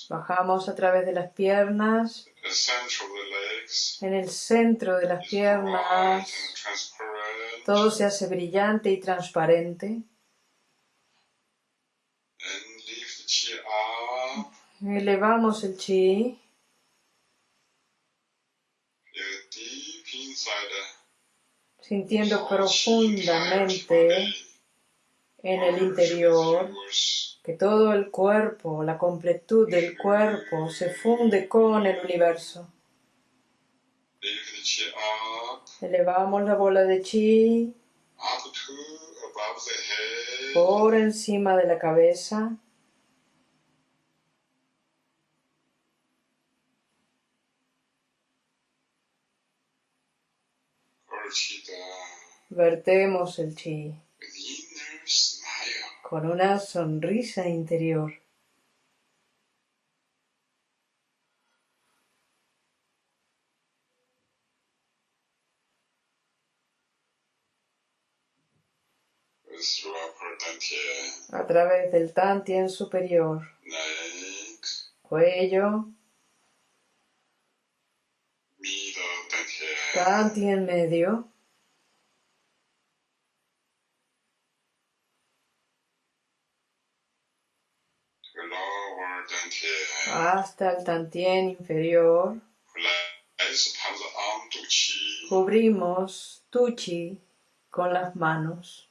Bajamos a través de las piernas. En el centro de las piernas todo se hace brillante y transparente. and lift the chi up, Elevamos el chi. sintiendo profundamente en el interior que todo el cuerpo, la completud del cuerpo se funde con el universo. Elevamos la bola de chi por encima de la cabeza. Vertemos el chi. Con una sonrisa interior. A través del Tantien superior, cuello, Tantien medio, lower dantian, hasta el tantien inferior. Cubrimos tuchi con las manos.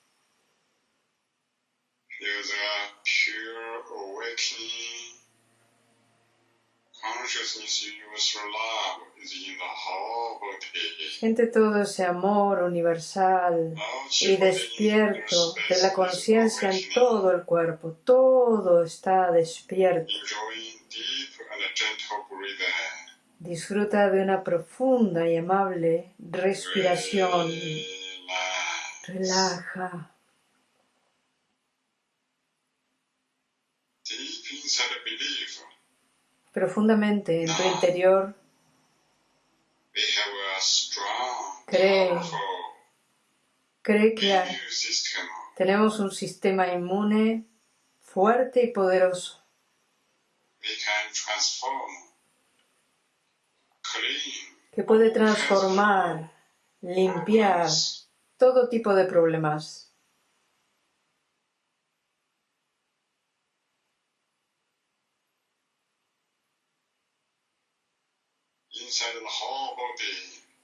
Siente todo ese amor universal y despierto de la conciencia en todo el cuerpo. Todo está despierto. Disfruta de una profunda y amable respiración. Relaja. Profundamente en tu interior Cree. cree que hay- tenemos un sistema inmune fuerte y poderoso. Que puede transformar, limpiar todo tipo de problemas.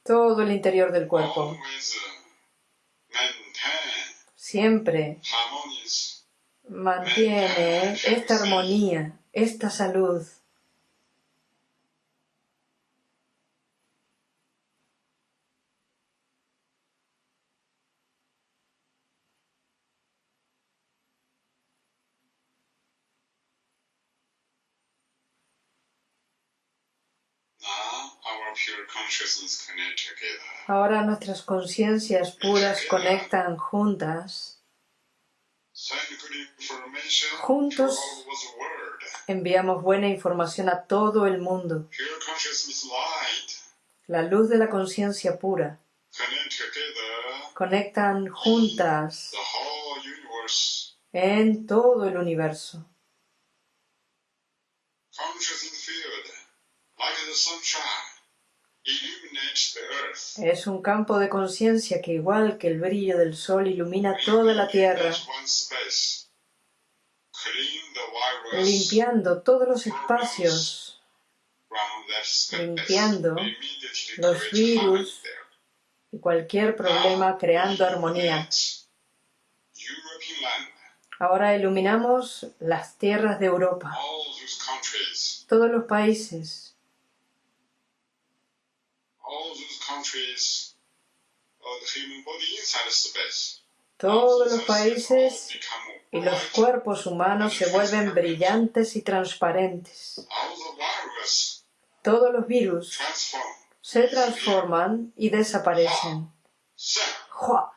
Todo el interior del cuerpo. Maintain Siempre mantiene esta armonía, esta salud. Ahora nuestras conciencias puras conectan juntas. Juntos. Enviamos buena información a todo el mundo. La luz de la conciencia pura. Conectan juntas en todo el universo. Es un campo de conciencia que igual que el brillo del sol ilumina toda la tierra, Illuminates one space. Clean the virus limpiando todos los espacios, limpiando los virus. y cualquier problema creando armonía. Ahora iluminamos las tierras de Europa, todos los países, todos los países y los cuerpos humanos se vuelven brillantes y transparentes. Todos los virus se transforman y desaparecen. Sa,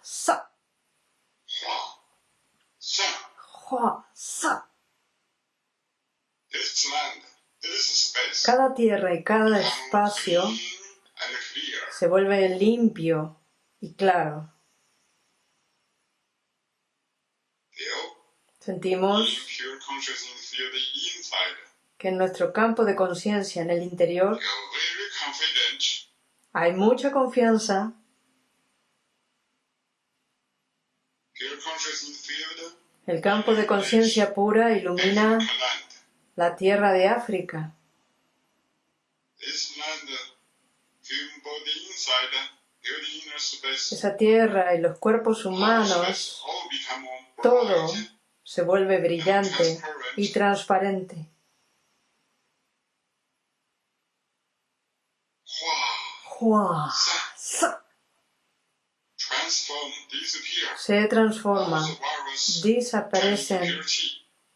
sa. Cada tierra y cada espacio se vuelve limpio y claro. Sentimos que en nuestro campo de conciencia en el interior hay mucha confianza. El campo de conciencia pura ilumina la tierra de África. Esa tierra y los cuerpos humanos, todo. Se vuelve brillante y transparente. Hua, se transforma, desaparecen.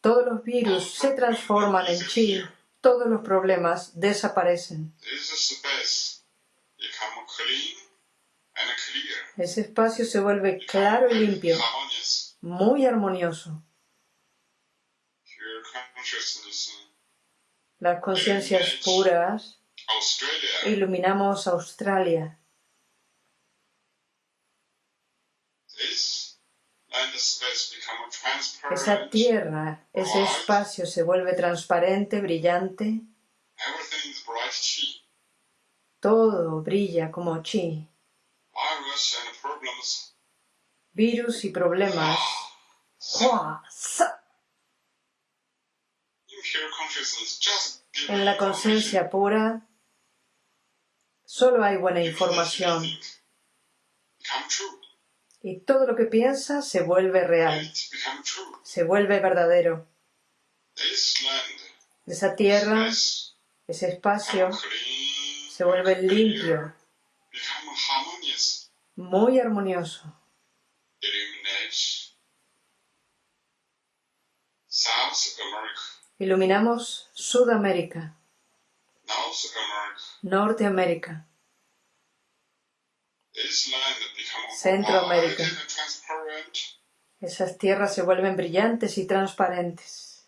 Todos los virus se transforman en chi. Todos los problemas desaparecen. Ese espacio se vuelve claro y limpio, muy armonioso. Las conciencias puras iluminamos Australia. Esa tierra, ese espacio se vuelve transparente, brillante. Todo brilla como chi. Virus y problemas. Hua, sa. In pure consciousness, just give En la conciencia pura solo hay buena información. y todo lo que piensa se vuelve real, se vuelve verdadero. Esa tierra, ese espacio se vuelve limpio, muy armonioso. Iluminamos Sudamérica. Norteamérica, Centroamérica. esas tierras se vuelven brillantes y transparentes.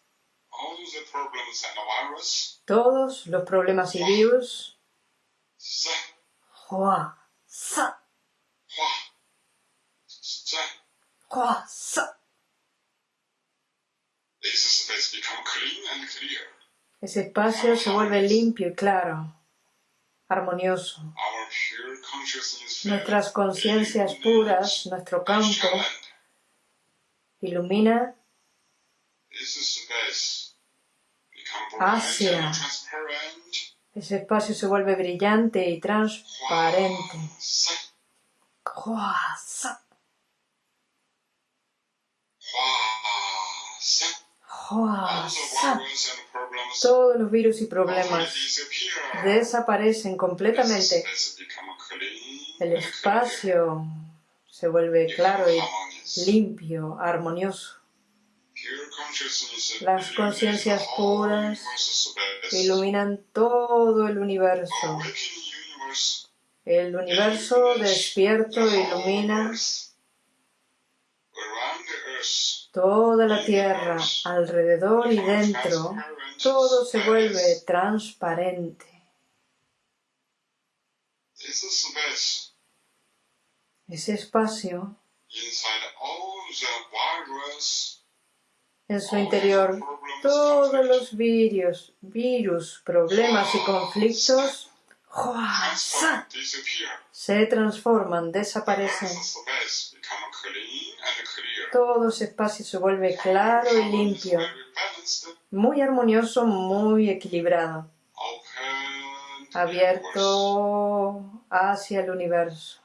Todos los problemas y virus, hua, sa, hua, sa. hua, sa. This space become clean and clear. Ese espacio se vuelve limpio y claro, armonioso. Nuestras conciencias puras, nuestro campo, ilumina transparent. Ese espacio se vuelve brillante y transparente. Todos los virus y problemas desaparecen completamente. El espacio se vuelve claro y limpio, armonioso. Las conciencias puras. Iluminan todo el universo. El universo despierto ilumina. Toda la tierra, alrededor y dentro. Todo se vuelve transparente. Ese espacio, en su interior, todos los virus, virus, problemas y conflictos Se transforman, desaparecen. Todo ese espacio se vuelve claro y limpio, muy armonioso, muy equilibrado, abierto hacia el universo.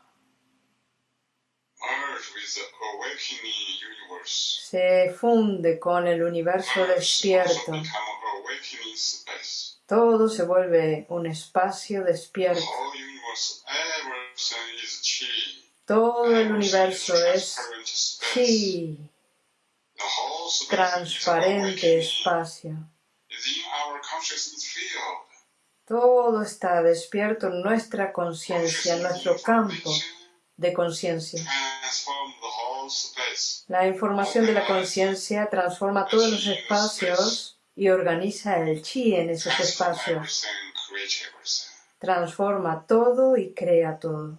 Se funde con el universo despierto. Todo se vuelve un espacio despierto. Todo el universo es chi. Transparente espacio. Todo está despierto en nuestra conciencia, en nuestro campo de conciencia. La información de la conciencia transforma todos los espacios y organiza el chi en esos espacios. Transforma todo y crea todo.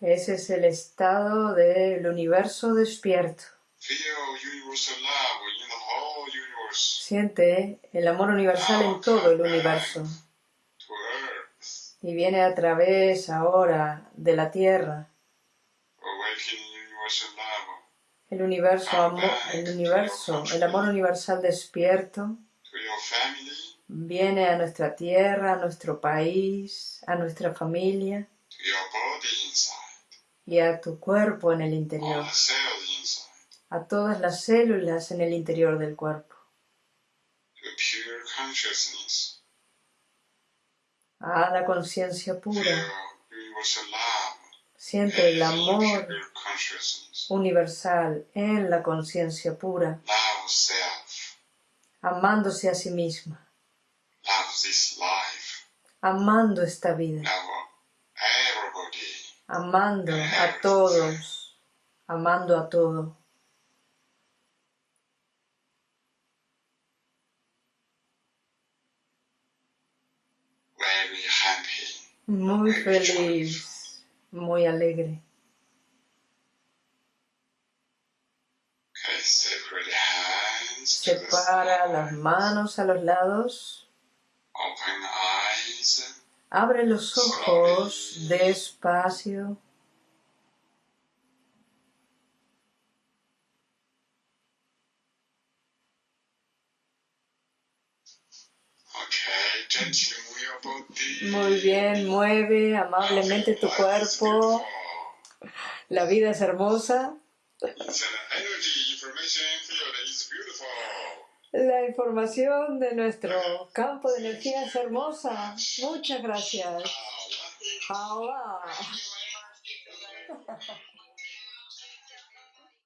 Ese es el estado del universo despierto. Siente el amor universal en todo el universo y viene a través ahora de la tierra. El universo, el universo, el amor universal despierto viene a nuestra tierra, a nuestro país, a nuestra familia y a tu cuerpo en el interior, a todas las células en el interior del cuerpo, a la conciencia pura. Siente el amor. Universal en la conciencia pura, amándose a sí misma, amando esta vida, amando a todos, amando a todo. Muy feliz, muy alegre. Okay, separate hands to the Separa las manos a los lados, abre los ojos despacio. Muy bien, mueve amablemente tu cuerpo. La vida es hermosa. La información de nuestro campo de energía es hermosa. Muchas gracias.